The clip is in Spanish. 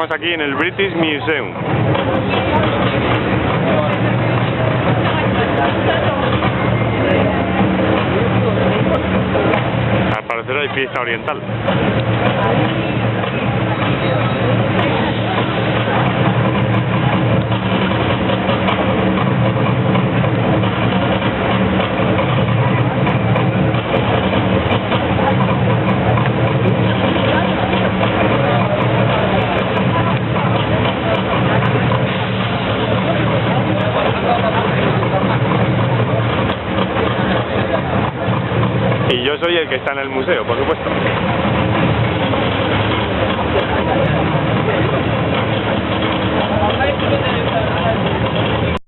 Estamos aquí en el British Museum. Al parecer hay fiesta oriental. Yo soy el que está en el museo, por supuesto.